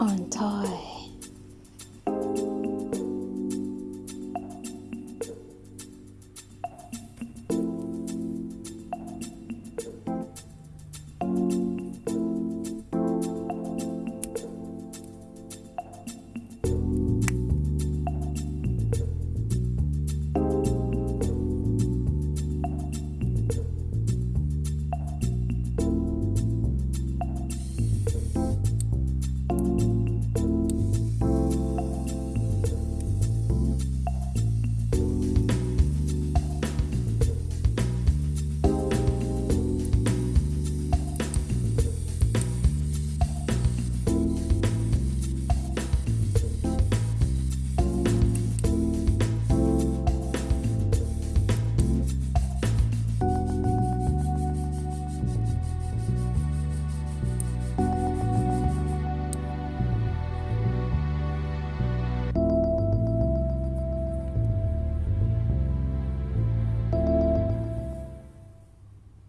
Untie.